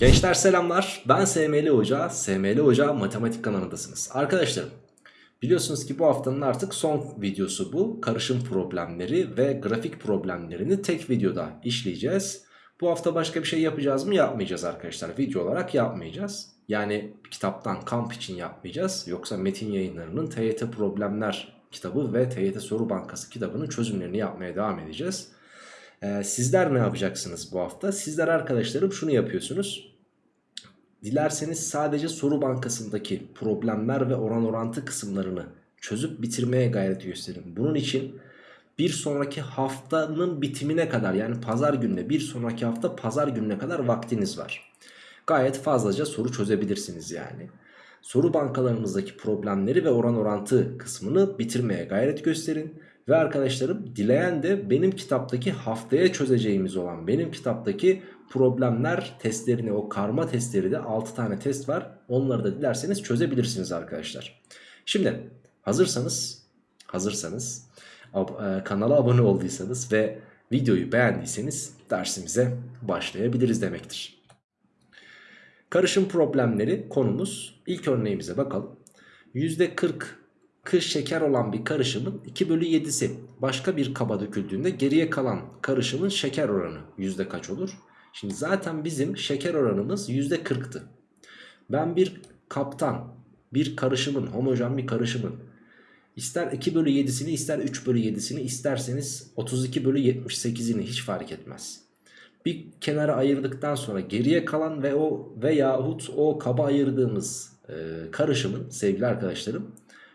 Gençler selamlar. Ben SML Hoca. SML Hoca Matematik kanalındasınız. Arkadaşlarım biliyorsunuz ki bu haftanın artık son videosu bu. Karışım problemleri ve grafik problemlerini tek videoda işleyeceğiz. Bu hafta başka bir şey yapacağız mı? Yapmayacağız arkadaşlar. Video olarak yapmayacağız. Yani kitaptan kamp için yapmayacağız. Yoksa metin yayınlarının TYT problemler kitabı ve TYT soru bankası kitabının çözümlerini yapmaya devam edeceğiz. Ee, sizler ne yapacaksınız bu hafta? Sizler arkadaşlarım şunu yapıyorsunuz. Dilerseniz sadece soru bankasındaki problemler ve oran orantı kısımlarını çözüp bitirmeye gayret gösterin. Bunun için bir sonraki haftanın bitimine kadar yani pazar gününe bir sonraki hafta pazar gününe kadar vaktiniz var. Gayet fazlaca soru çözebilirsiniz yani. Soru bankalarınızdaki problemleri ve oran orantı kısmını bitirmeye gayret gösterin. Ve arkadaşlarım dileyen de benim kitaptaki haftaya çözeceğimiz olan benim kitaptaki problemler testlerini o karma testleri de 6 tane test var. Onları da dilerseniz çözebilirsiniz arkadaşlar. Şimdi hazırsanız hazırsanız e, kanala abone olduysanız ve videoyu beğendiyseniz dersimize başlayabiliriz demektir. Karışım problemleri konumuz. İlk örneğimize bakalım. %40 kış şeker olan bir karışımın 2 bölü 7'si başka bir kaba döküldüğünde geriye kalan karışımın şeker oranı yüzde kaç olur? Şimdi zaten bizim şeker oranımız yüzde 40'tı. Ben bir kaptan bir karışımın homojen bir karışımın ister 2 bölü 7'sini ister 3 bölü 7'sini isterseniz 32 bölü 78'ini hiç fark etmez. Bir kenara ayırdıktan sonra geriye kalan ve o veyahut o kaba ayırdığımız e, karışımın sevgili arkadaşlarım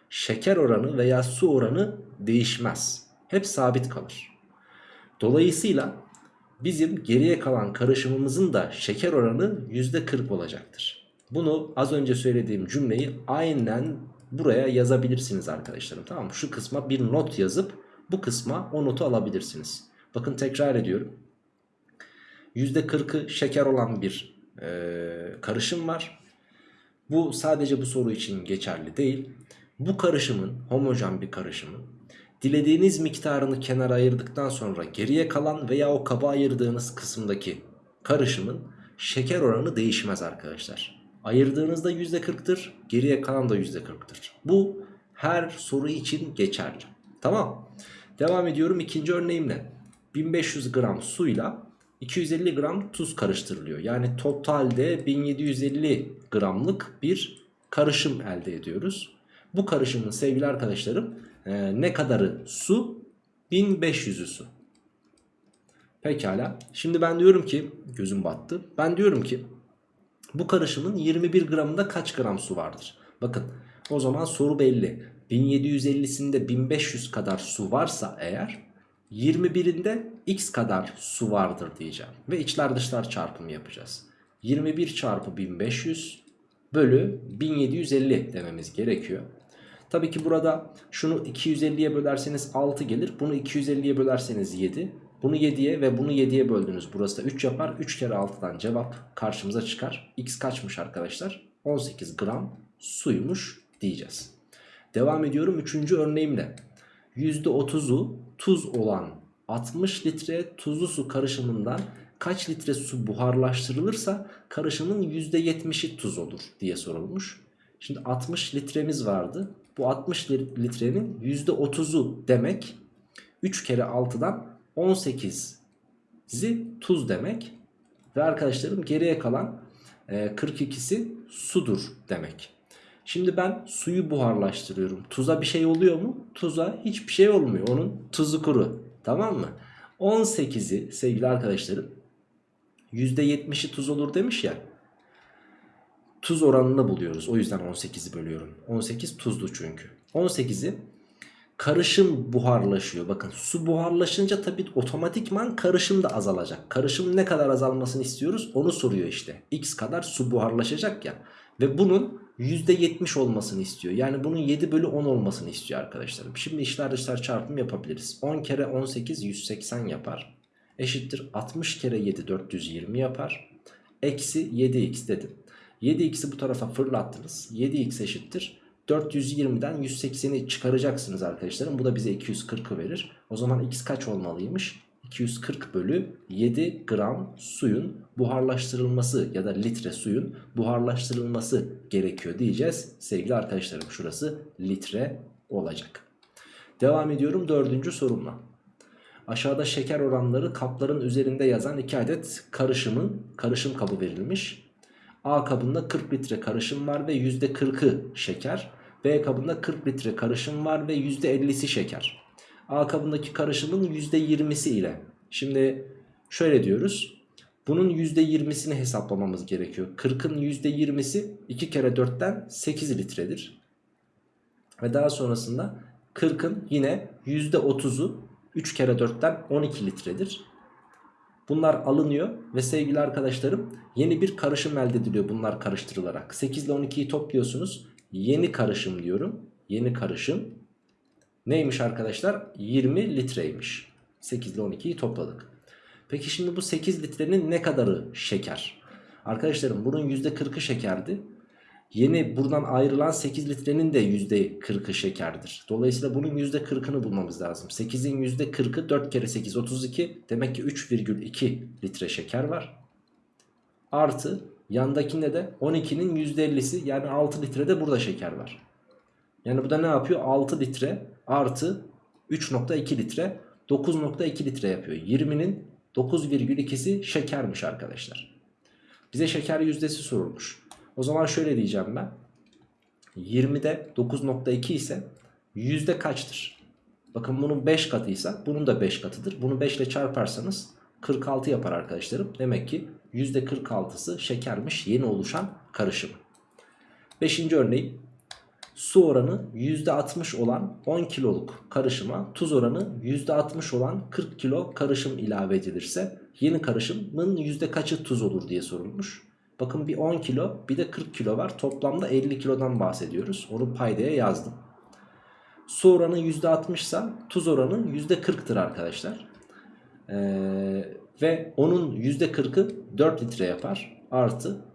şeker oranı veya su oranı değişmez. Hep sabit kalır. Dolayısıyla bizim geriye kalan karışımımızın da şeker oranı %40 olacaktır. Bunu az önce söylediğim cümleyi aynen buraya yazabilirsiniz arkadaşlarım. Tamam mı? Şu kısma bir not yazıp bu kısma o notu alabilirsiniz. Bakın tekrar ediyorum. %40'ı şeker olan bir e, karışım var. Bu sadece bu soru için geçerli değil. Bu karışımın homojen bir karışımın dilediğiniz miktarını kenara ayırdıktan sonra geriye kalan veya o kaba ayırdığınız kısımdaki karışımın şeker oranı değişmez arkadaşlar. Ayırdığınızda %40'tır geriye kalan da %40'tır. Bu her soru için geçerli. Tamam. Devam ediyorum ikinci örneğimle. 1500 gram suyla 250 gram tuz karıştırılıyor. Yani totalde 1750 gramlık bir karışım elde ediyoruz. Bu karışımın sevgili arkadaşlarım e, ne kadarı su? 1500'ü su. Pekala. Şimdi ben diyorum ki gözüm battı. Ben diyorum ki bu karışımın 21 gramında kaç gram su vardır? Bakın o zaman soru belli. 1750'sinde 1500 kadar su varsa eğer 21'inde x kadar su vardır diyeceğim. Ve içler dışlar çarpımı yapacağız. 21 çarpı 1500 bölü 1750 dememiz gerekiyor. Tabii ki burada şunu 250'ye bölerseniz 6 gelir. Bunu 250'ye bölerseniz 7. Bunu 7'ye ve bunu 7'ye böldünüz. Burası da 3 yapar. 3 kere 6'dan cevap karşımıza çıkar. X kaçmış arkadaşlar? 18 gram suymuş diyeceğiz. Devam ediyorum 3. örneğimle. %30'u tuz olan 60 litre tuzlu su karışımından kaç litre su buharlaştırılırsa karışımın %70'i tuz olur diye sorulmuş. Şimdi 60 litremiz vardı. Bu 60 litrenin %30'u demek 3 kere 6'dan 18'i tuz demek. Ve arkadaşlarım geriye kalan 42'si e, sudur demek. Şimdi ben suyu buharlaştırıyorum. Tuza bir şey oluyor mu? Tuza hiçbir şey olmuyor. Onun tuzu kuru. Tamam mı? 18'i sevgili arkadaşlarım %70'i tuz olur demiş ya tuz oranını buluyoruz. O yüzden 18'i bölüyorum. 18 tuzlu çünkü. 18'i karışım buharlaşıyor. Bakın su buharlaşınca tabii otomatikman karışım da azalacak. Karışım ne kadar azalmasını istiyoruz onu soruyor işte. X kadar su buharlaşacak ya. Ve bunun %70 olmasını istiyor. Yani bunun 7 bölü 10 olmasını istiyor arkadaşlarım. Şimdi işler dışlar çarpım yapabiliriz. 10 kere 18 180 yapar. Eşittir 60 kere 7 420 yapar. Eksi 7x dedim. 7x'i bu tarafa fırlattınız. 7x eşittir. 420'den 180'i çıkaracaksınız arkadaşlarım. Bu da bize 240'ı verir. O zaman x kaç olmalıymış? 240 bölü 7 gram suyun buharlaştırılması ya da litre suyun buharlaştırılması gerekiyor diyeceğiz. Sevgili arkadaşlarım şurası litre olacak. Devam ediyorum dördüncü sorumla. Aşağıda şeker oranları kapların üzerinde yazan 2 adet karışımın karışım kabı verilmiş. A kabında 40 litre karışım var ve %40'ı şeker. B kabında 40 litre karışım var ve %50'si şeker. A kabındaki karışımın %20'si ile. Şimdi şöyle diyoruz. Bunun %20'sini hesaplamamız gerekiyor. 40'ın %20'si 2 kere 4'ten 8 litredir. Ve daha sonrasında 40'ın yine %30'u 3 kere 4'ten 12 litredir. Bunlar alınıyor ve sevgili arkadaşlarım yeni bir karışım elde ediliyor bunlar karıştırılarak. 8 ile 12'yi topluyorsunuz. Yeni karışım diyorum. Yeni karışım neymiş arkadaşlar? 20 litreymiş. 8 ile 12'yi topladık. Peki şimdi bu 8 litrenin ne kadarı şeker? Arkadaşlarım bunun %40'ı şekerdi. Yeni buradan ayrılan 8 litrenin de %40'ı şekerdir. Dolayısıyla bunun %40'ını bulmamız lazım. 8'in %40'ı 4 kere 8 32. Demek ki 3,2 litre şeker var. Artı yandakinde de 12'nin %50'si yani 6 litrede burada şeker var. Yani bu da ne yapıyor? 6 litre artı 3.2 litre 9.2 litre yapıyor. 20'nin 9,2'si şekermiş arkadaşlar. Bize şeker yüzdesi sorulmuş. O zaman şöyle diyeceğim ben. 20'de 9.2 ise yüzde kaçtır? Bakın bunun 5 katıysa bunun da 5 katıdır. Bunu 5 ile çarparsanız 46 yapar arkadaşlarım. Demek ki yüzde 46'sı şekermiş yeni oluşan karışım. 5. örneği su oranı %60 olan 10 kiloluk karışıma tuz oranı %60 olan 40 kilo karışım ilave edilirse yeni karışımın yüzde kaçı tuz olur diye sorulmuş. Bakın bir 10 kilo bir de 40 kilo var. Toplamda 50 kilodan bahsediyoruz. Onu paydaya yazdım. Su oranı %60 ise tuz oranı %40'tır arkadaşlar. Ee, ve onun %40'ı 4 litre yapar. Artı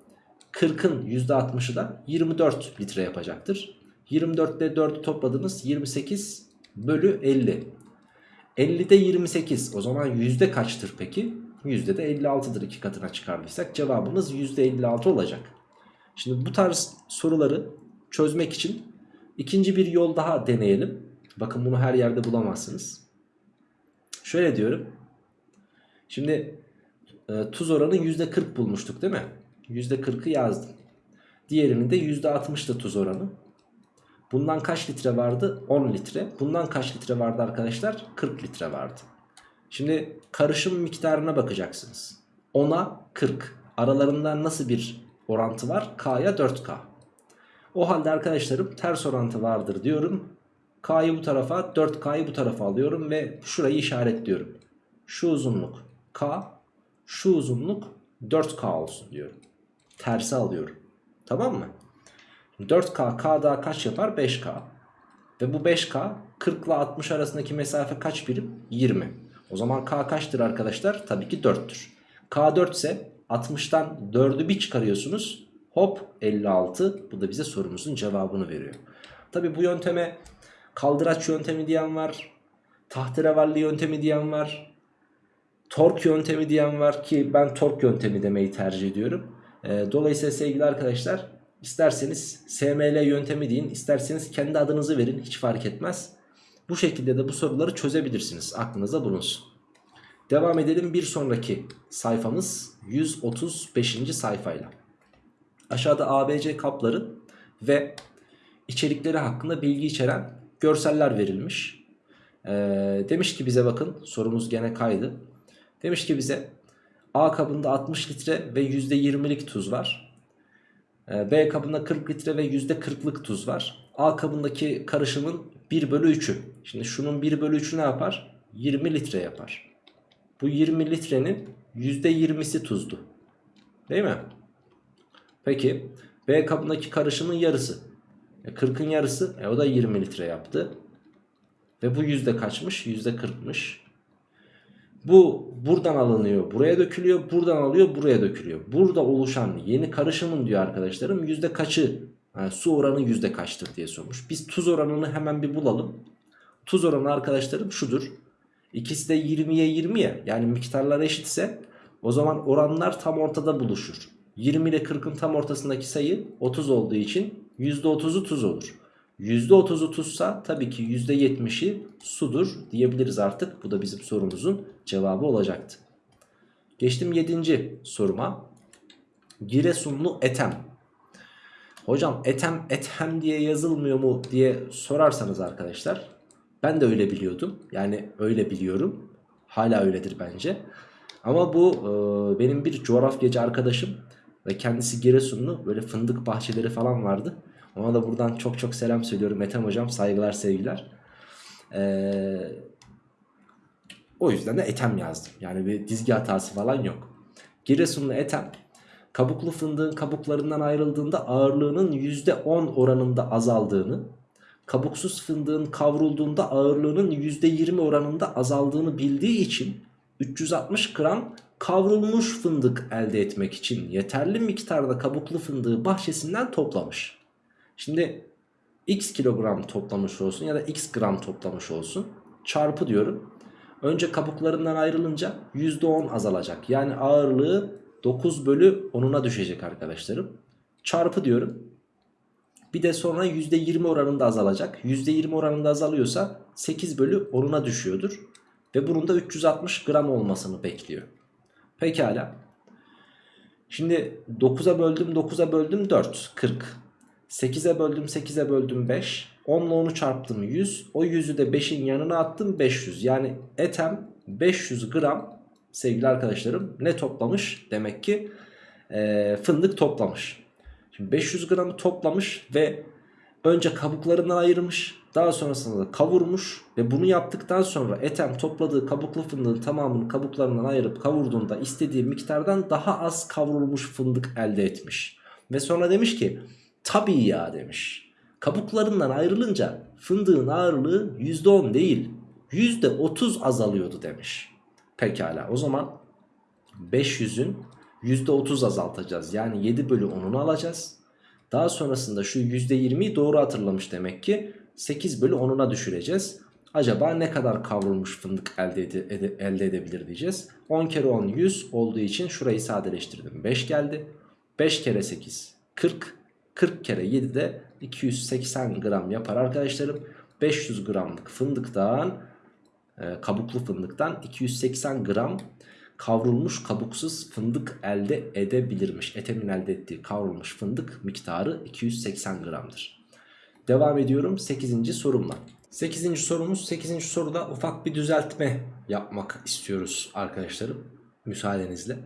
40'ın %60'ı da 24 litre yapacaktır. 24 ile 4'ü topladınız 28 bölü 50. 50'de 28 o zaman yüzde kaçtır peki? Yüzde de 56'dır iki katına çıkardıysak cevabımız yüzde 56 olacak. Şimdi bu tarz soruları çözmek için ikinci bir yol daha deneyelim. Bakın bunu her yerde bulamazsınız. Şöyle diyorum. Şimdi e, tuz oranı yüzde 40 bulmuştuk değil mi? Yüzde 40'ı yazdım. Diğerinin de yüzde 60'tı tuz oranı. Bundan kaç litre vardı? 10 litre. Bundan kaç litre vardı arkadaşlar? 40 litre vardı. Şimdi karışım miktarına bakacaksınız. 10'a 40. Aralarında nasıl bir orantı var? K'ya 4K. O halde arkadaşlarım ters orantı vardır diyorum. K'yı bu tarafa 4K'yı bu tarafa alıyorum ve şurayı işaretliyorum. Şu uzunluk K, şu uzunluk 4K olsun diyorum. Tersi alıyorum. Tamam mı? 4K K daha kaç yapar? 5K. Ve bu 5K 40 ile 60 arasındaki mesafe kaç birim? 20. O zaman K kaçtır arkadaşlar? Tabii ki 4'tür. K 4 ise 60'tan 4'ü bir çıkarıyorsunuz. Hop 56. Bu da bize sorumuzun cevabını veriyor. Tabii bu yönteme kaldıraç yöntemi diyen var. Tahterevalli yöntemi diyen var. Tork yöntemi diyen var ki ben tork yöntemi demeyi tercih ediyorum. Dolayısıyla sevgili arkadaşlar İsterseniz SML yöntemi deyin, isterseniz kendi adınızı verin hiç fark etmez. Bu şekilde de bu soruları çözebilirsiniz. Aklınıza bulunsun. Devam edelim bir sonraki sayfamız 135. sayfayla. Aşağıda ABC kapları ve içerikleri hakkında bilgi içeren görseller verilmiş. Ee, demiş ki bize bakın sorumuz gene kaydı. Demiş ki bize A kabında 60 litre ve %20'lik tuz var. Ee, B kabında 40 litre ve %40'lık tuz var. A kabındaki karışımın 1 bölü 3'ü. Şimdi şunun 1 bölü 3'ü ne yapar? 20 litre yapar. Bu 20 litrenin %20'si tuzdu. Değil mi? Peki B kabındaki karışımın yarısı. E 40'ın yarısı e o da 20 litre yaptı. Ve bu yüzde kaçmış? Yüzde 40'mış. Bu buradan alınıyor buraya dökülüyor buradan alıyor buraya dökülüyor. Burada oluşan yeni karışımın diyor arkadaşlarım yüzde kaçı yani su oranı yüzde kaçtır diye sormuş. Biz tuz oranını hemen bir bulalım. Tuz oranı arkadaşlarım şudur. İkisi de 20'ye 20 ya yani miktarlar eşitse o zaman oranlar tam ortada buluşur. 20 ile 40'ın tam ortasındaki sayı 30 olduğu için %30'u tuz olur. %30'u tuzsa tabii ki %70'i sudur diyebiliriz artık. Bu da bizim sorumuzun cevabı olacaktı. Geçtim 7. soruma. Giresunlu Etem. Hocam Etem Ethem diye yazılmıyor mu diye sorarsanız arkadaşlar. Ben de öyle biliyordum. Yani öyle biliyorum. Hala öyledir bence. Ama bu e, benim bir coğrafyacı arkadaşım ve kendisi Giresunlu. Böyle fındık bahçeleri falan vardı. Ona da buradan çok çok selam söylüyorum Ethem hocam. Saygılar sevgiler. Eee o yüzden de etem yazdım. Yani bir dizgi hatası falan yok. Giresunlu etem kabuklu fındığın kabuklarından ayrıldığında ağırlığının %10 oranında azaldığını, kabuksuz fındığın kavrulduğunda ağırlığının %20 oranında azaldığını bildiği için 360 gram kavrulmuş fındık elde etmek için yeterli miktarda kabuklu fındığı bahçesinden toplamış. Şimdi x kilogram toplamış olsun ya da x gram toplamış olsun çarpı diyorum. Önce kabuklarından ayrılınca %10 azalacak. Yani ağırlığı 9 bölü 10'una düşecek arkadaşlarım. Çarpı diyorum. Bir de sonra %20 oranında azalacak. %20 oranında azalıyorsa 8 bölü 10'una düşüyordur. Ve bunun da 360 gram olmasını bekliyor. Pekala. Şimdi 9'a böldüm 9'a böldüm 4 40. 8'e böldüm 8'e böldüm 5. 10 ile 10'u çarptım 100. O 100'ü de 5'in yanına attım 500. Yani etem 500 gram sevgili arkadaşlarım ne toplamış? Demek ki e, fındık toplamış. Şimdi 500 gramı toplamış ve önce kabuklarından ayırmış. Daha sonrasında da kavurmuş ve bunu yaptıktan sonra etem topladığı kabuklu fındığın tamamını kabuklarından ayırıp kavurduğunda istediği miktardan daha az kavrulmuş fındık elde etmiş. Ve sonra demiş ki tabii ya demiş. Kabuklarından ayrılınca fındığın ağırlığı %10 değil %30 azalıyordu demiş. Pekala o zaman 500'ün %30 azaltacağız. Yani 7 bölü 10'unu alacağız. Daha sonrasında şu %20'yi doğru hatırlamış demek ki 8 bölü 10'una düşüreceğiz. Acaba ne kadar kavrulmuş fındık elde, ede, ede, elde edebilir diyeceğiz. 10 kere 10 100 olduğu için şurayı sadeleştirdim. 5 geldi. 5 kere 8 40. 40 kere 7 de 280 gram yapar arkadaşlarım. 500 gramlık fındıktan e, kabuklu fındıktan 280 gram kavrulmuş kabuksuz fındık elde edebilirmiş. Etemin elde ettiği kavrulmuş fındık miktarı 280 gramdır. Devam ediyorum 8. sorumla. 8. sorumuz 8. soruda ufak bir düzeltme yapmak istiyoruz arkadaşlarım. Müsaadenizle.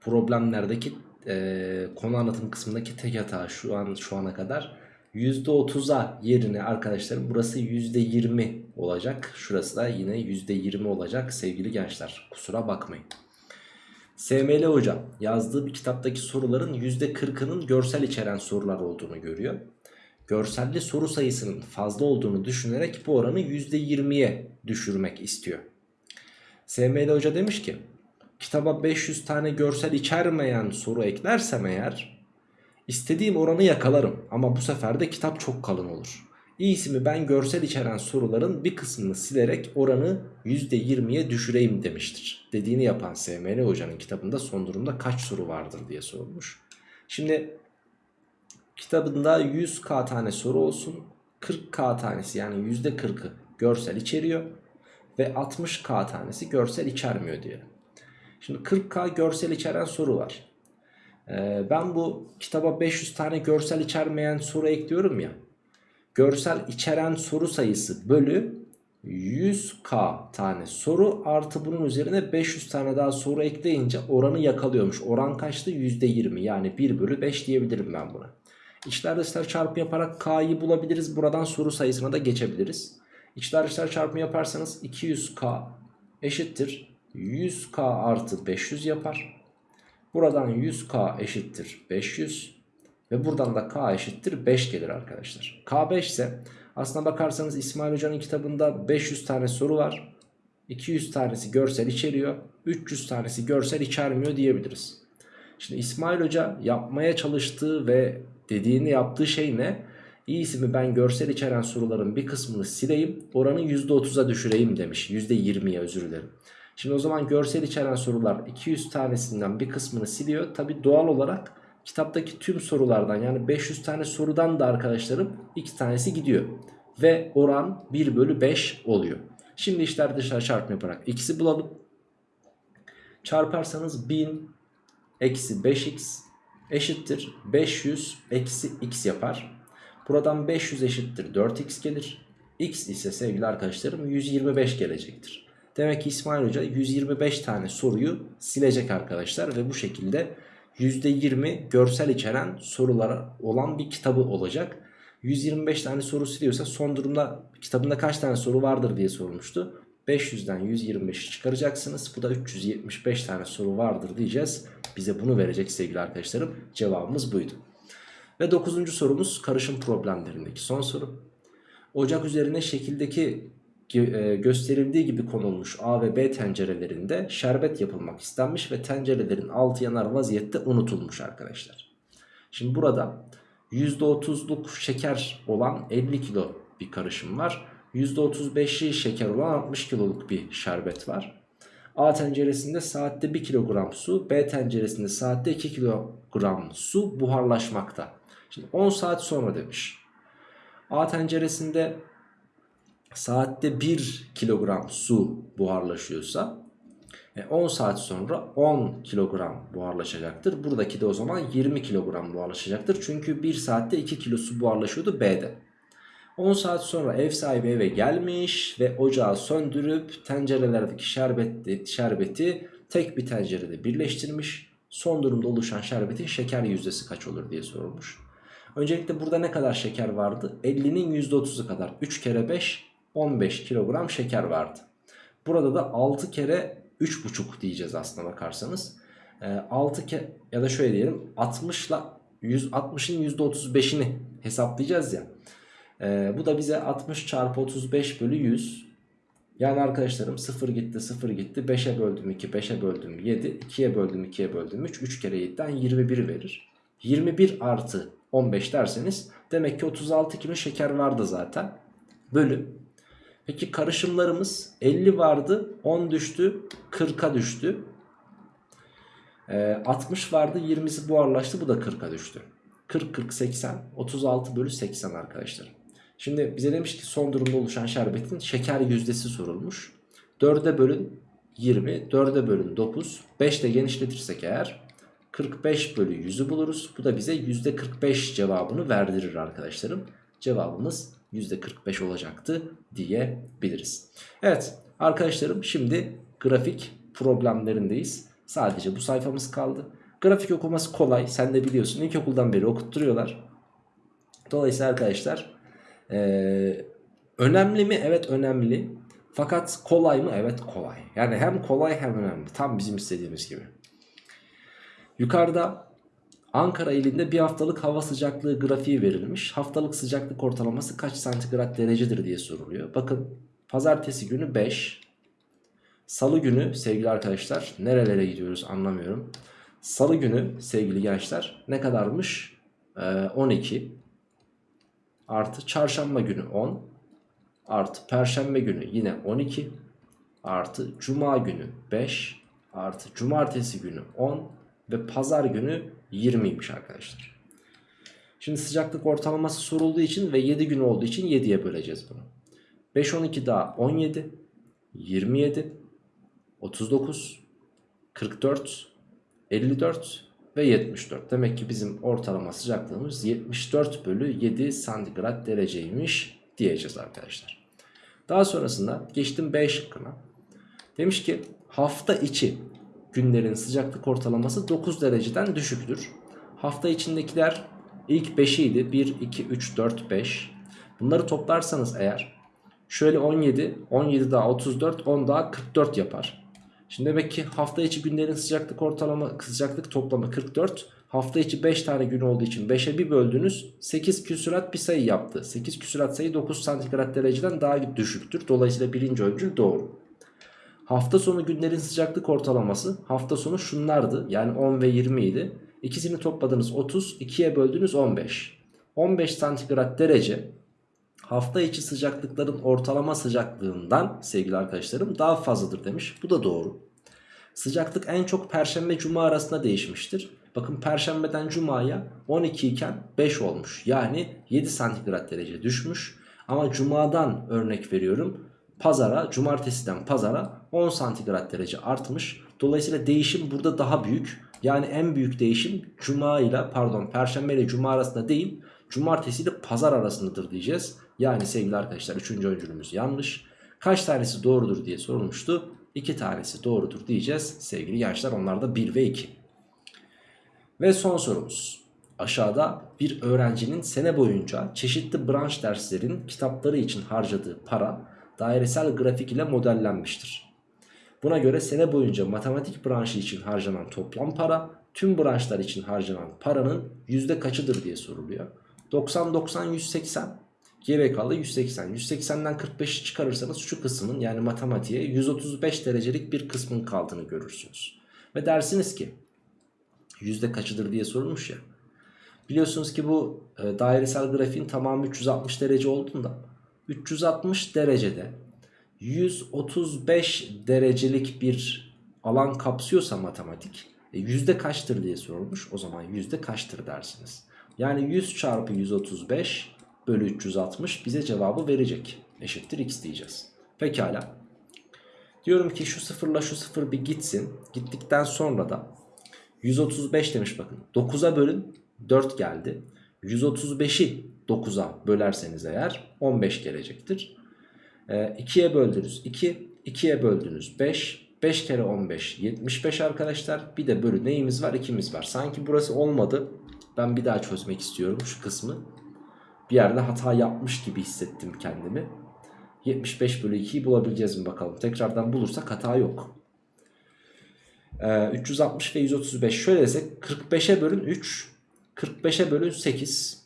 Problemlerdeki e, konu anlatım kısmındaki tek hata şu an şu ana kadar %30'a yerine arkadaşlarım burası %20 olacak. Şurası da yine %20 olacak sevgili gençler. Kusura bakmayın. SML hocam yazdığı bir kitaptaki soruların %40'ının görsel içeren sorular olduğunu görüyor. Görselli soru sayısının fazla olduğunu düşünerek bu oranı %20'ye düşürmek istiyor. SML hoca demiş ki kitaba 500 tane görsel içermeyen soru eklersem eğer istediğim oranı yakalarım ama bu sefer de kitap çok kalın olur. İyisi mi ben görsel içeren soruların bir kısmını silerek oranı %20'ye düşüreyim demiştir. Dediğini yapan SML hocanın kitabında son durumda kaç soru vardır diye sorulmuş. Şimdi kitabında 100k tane soru olsun 40k tanesi yani %40'ı görsel içeriyor ve 60k tanesi görsel içermiyor diyelim. Şimdi 40k görsel içeren soru var. Ee, ben bu kitaba 500 tane görsel içermeyen soru ekliyorum ya. Görsel içeren soru sayısı bölü 100k tane soru artı bunun üzerine 500 tane daha soru ekleyince oranı yakalıyormuş. Oran kaçtı? %20 yani 1 bölü 5 diyebilirim ben buna. İçler dışlar çarpımı yaparak k'yı bulabiliriz. Buradan soru sayısına da geçebiliriz. İçler dışlar çarpımı yaparsanız 200k eşittir 100k artı 500 yapar. Buradan 100k eşittir 500 ve buradan da k eşittir 5 gelir arkadaşlar. k 5 ise aslına bakarsanız İsmail Hoca'nın kitabında 500 tane soru var. 200 tanesi görsel içeriyor. 300 tanesi görsel içermiyor diyebiliriz. Şimdi İsmail Hoca yapmaya çalıştığı ve dediğini yaptığı şey ne? İyisi mi ben görsel içeren soruların bir kısmını sileyim oranı %30'a düşüreyim demiş. %20'ye özür dilerim. Şimdi o zaman görsel içeren sorular 200 tanesinden bir kısmını siliyor. Tabi doğal olarak kitaptaki tüm sorulardan yani 500 tane sorudan da arkadaşlarım 2 tanesi gidiyor. Ve oran 1 bölü 5 oluyor. Şimdi işler dışarı çarpma yaparak x'i bulalım. Çarparsanız 1000 eksi 5x eşittir 500 eksi x yapar. Buradan 500 eşittir 4x gelir. x ise sevgili arkadaşlarım 125 gelecektir. Demek ki İsmail Hoca 125 tane soruyu silecek arkadaşlar ve bu şekilde %20 görsel içeren sorulara olan bir kitabı olacak. 125 tane soru siliyorsa son durumda kitabında kaç tane soru vardır diye sormuştu. 500'den 125'i çıkaracaksınız. Bu da 375 tane soru vardır diyeceğiz. Bize bunu verecek sevgili arkadaşlarım. Cevabımız buydu. Ve 9. sorumuz karışım problemlerindeki son soru. Ocak üzerine şekildeki gösterildiği gibi konulmuş A ve B tencerelerinde şerbet yapılmak istenmiş ve tencerelerin altı yanar vaziyette unutulmuş arkadaşlar. Şimdi burada %30'luk şeker olan 50 kilo bir karışım var. %35'i şeker olan 60 kiloluk bir şerbet var. A tenceresinde saatte 1 kilogram su, B tenceresinde saatte 2 kilogram su buharlaşmakta. Şimdi 10 saat sonra demiş. A tenceresinde saatte 1 kilogram su buharlaşıyorsa 10 e, saat sonra 10 kilogram buharlaşacaktır. Buradaki de o zaman 20 kilogram buharlaşacaktır. Çünkü 1 saatte 2 kilo su buharlaşıyordu B'de. 10 saat sonra ev sahibi eve gelmiş ve ocağı söndürüp tencerelerdeki şerbeti, şerbeti tek bir tencerede birleştirmiş. Son durumda oluşan şerbetin şeker yüzdesi kaç olur diye sorulmuş. Öncelikle burada ne kadar şeker vardı? 50'nin %30'u kadar 3 kere 5 15 kilogram şeker vardı. Burada da 6 kere 3,5 diyeceğiz aslına bakarsanız. 6 ee, kere ya da şöyle diyelim 60 ile 160'ın %35'ini hesaplayacağız ya. Ee, bu da bize 60 çarpı 35 bölü 100. Yani arkadaşlarım 0 gitti 0 gitti 5'e böldüm 2 5'e böldüm 7 2'ye böldüm 2'ye böldüm 3 3 kere 7'den 21 verir. 21 artı 15 derseniz demek ki 36 kilo şeker vardı zaten. Bölü. Peki karışımlarımız 50 vardı 10 düştü 40'a düştü. Ee, 60 vardı 20'si buharlaştı bu da 40'a düştü. 40 40 80 36 bölü 80 arkadaşlar. Şimdi bize demiş ki son durumda oluşan şerbetin şeker yüzdesi sorulmuş. 4'e bölün 20, 4'e bölün 9, 5 ile genişletirsek eğer 45 bölü 100'ü buluruz. Bu da bize %45 cevabını verdirir arkadaşlarım. Cevabımız %45 olacaktı diyebiliriz. Evet arkadaşlarım şimdi grafik problemlerindeyiz. Sadece bu sayfamız kaldı. Grafik okuması kolay. Sen de biliyorsun. İlkokuldan beri okutturuyorlar. Dolayısıyla arkadaşlar ee, önemli mi? Evet önemli. Fakat kolay mı? Evet kolay. Yani hem kolay hem önemli. Tam bizim istediğimiz gibi. Yukarıda Ankara ilinde bir haftalık hava sıcaklığı grafiği verilmiş. Haftalık sıcaklık ortalaması kaç santigrat derecedir diye soruluyor. Bakın pazartesi günü 5. Salı günü sevgili arkadaşlar nerelere gidiyoruz anlamıyorum. Salı günü sevgili gençler ne kadarmış? Ee, 12 artı çarşamba günü 10 artı perşembe günü yine 12 artı cuma günü 5 artı cumartesi günü 10 ve pazar günü 20'ymiş arkadaşlar. Şimdi sıcaklık ortalaması sorulduğu için ve 7 gün olduğu için 7'ye böleceğiz bunu. 5 12 daha 17 27 39 44 54 ve 74. Demek ki bizim ortalama sıcaklığımız 74 bölü 7 santigrat dereceymiş diyeceğiz arkadaşlar. Daha sonrasında geçtim B şıkkına. Demiş ki hafta içi günlerin sıcaklık ortalaması 9 dereceden düşüktür. Hafta içindekiler ilk 5'iydi. 1, 2, 3, 4, 5. Bunları toplarsanız eğer şöyle 17, 17 daha 34, 10 daha 44 yapar. Şimdi demek ki hafta içi günlerin sıcaklık ortalama sıcaklık toplamı 44. Hafta içi 5 tane gün olduğu için 5'e bir böldünüz 8 küsurat bir sayı yaptı. 8 küsurat sayı 9 santigrat dereceden daha düşüktür. Dolayısıyla birinci öncül doğru. Hafta sonu günlerin sıcaklık ortalaması hafta sonu şunlardı. Yani 10 ve 20 idi. İkisini topladınız 30, 2'ye böldünüz 15. 15 santigrat derece hafta içi sıcaklıkların ortalama sıcaklığından sevgili arkadaşlarım daha fazladır demiş. Bu da doğru. Sıcaklık en çok perşembe cuma arasında değişmiştir. Bakın perşembeden cumaya 12 iken 5 olmuş. Yani 7 santigrat derece düşmüş. Ama cumadan örnek veriyorum. Pazara, cumartesiden pazara 10 santigrat derece artmış. Dolayısıyla değişim burada daha büyük. Yani en büyük değişim cuma ile pardon perşembe ile cuma arasında değil cumartesi ile pazar arasındadır diyeceğiz. Yani sevgili arkadaşlar 3. öncülümüz yanlış. Kaç tanesi doğrudur diye sorulmuştu. 2 tanesi doğrudur diyeceğiz sevgili gençler. Onlar da 1 ve 2. Ve son sorumuz. Aşağıda bir öğrencinin sene boyunca çeşitli branş derslerin kitapları için harcadığı para dairesel grafik ile modellenmiştir. Buna göre sene boyunca matematik branşı için harcanan toplam para tüm branşlar için harcanan paranın yüzde kaçıdır diye soruluyor. 90-90-180 geriye kaldı 180. 180'den 45'i çıkarırsanız şu kısmın yani matematiğe 135 derecelik bir kısmın kaldığını görürsünüz. Ve dersiniz ki yüzde kaçıdır diye sorulmuş ya. Biliyorsunuz ki bu e, dairesel grafiğin tamamı 360 derece olduğunda 360 derecede 135 derecelik bir alan kapsıyorsa matematik e, yüzde kaçtır diye sorulmuş. O zaman yüzde kaçtır dersiniz. Yani 100 çarpı 135 bölü 360 bize cevabı verecek. Eşittir x diyeceğiz. Pekala. Diyorum ki şu sıfırla şu sıfır bir gitsin. Gittikten sonra da 135 demiş bakın. 9'a bölün 4 geldi. 135'i 9'a bölerseniz eğer 15 gelecektir. E, 2'ye böldünüz 2. 2'ye böldünüz 5. 5 kere 15 75 arkadaşlar. Bir de bölü neyimiz var? 2'miz var. Sanki burası olmadı. Ben bir daha çözmek istiyorum şu kısmı. Bir yerde hata yapmış gibi hissettim kendimi. 75 bölü 2'yi bulabileceğiz mi bakalım. Tekrardan bulursak hata yok. Ee, 360 ve 135 şöyle desek 45'e bölün 3. 45'e bölün 8.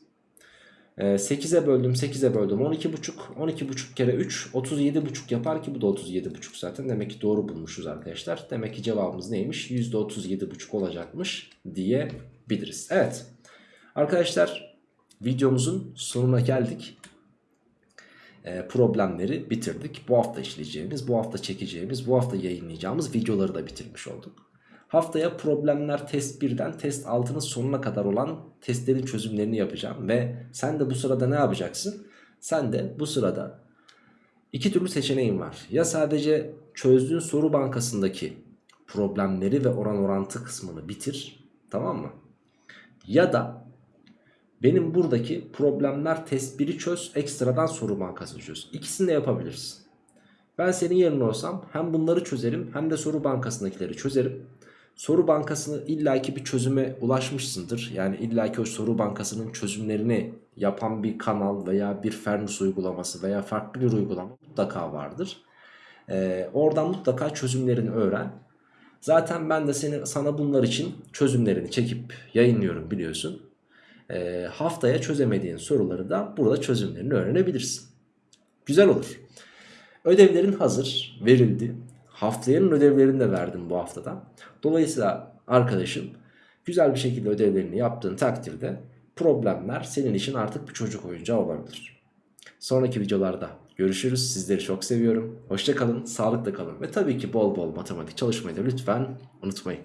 Ee, 8'e böldüm 8'e böldüm 12,5. 12,5 kere 3 37,5 yapar ki bu da 37,5 zaten. Demek ki doğru bulmuşuz arkadaşlar. Demek ki cevabımız neymiş? %37,5 olacakmış diyebiliriz. Evet. Arkadaşlar videomuzun sonuna geldik. E, problemleri bitirdik. Bu hafta işleyeceğimiz, bu hafta çekeceğimiz, bu hafta yayınlayacağımız videoları da bitirmiş olduk. Haftaya problemler test 1'den test 6'nın sonuna kadar olan testlerin çözümlerini yapacağım. Ve sen de bu sırada ne yapacaksın? Sen de bu sırada iki türlü seçeneğin var. Ya sadece çözdüğün soru bankasındaki problemleri ve oran orantı kısmını bitir. Tamam mı? Ya da benim buradaki problemler test 1'i çöz ekstradan soru bankasını çöz. İkisini de yapabilirsin. Ben senin yerine olsam hem bunları çözerim hem de soru bankasındakileri çözerim. Soru bankasını illaki bir çözüme ulaşmışsındır. Yani illaki o soru bankasının çözümlerini yapan bir kanal veya bir Fernus uygulaması veya farklı bir uygulama mutlaka vardır. Ee, oradan mutlaka çözümlerini öğren. Zaten ben de seni, sana bunlar için çözümlerini çekip yayınlıyorum biliyorsun. Ee, haftaya çözemediğin soruları da burada çözümlerini öğrenebilirsin. Güzel olur. Ödevlerin hazır, verildi. Haftayanın ödevlerini de verdim bu haftada. Dolayısıyla arkadaşım güzel bir şekilde ödevlerini yaptığın takdirde problemler senin için artık bir çocuk oyuncağı olabilir. Sonraki videolarda görüşürüz. Sizleri çok seviyorum. Hoşçakalın, sağlıkla kalın ve tabii ki bol bol matematik çalışmayı da lütfen unutmayın.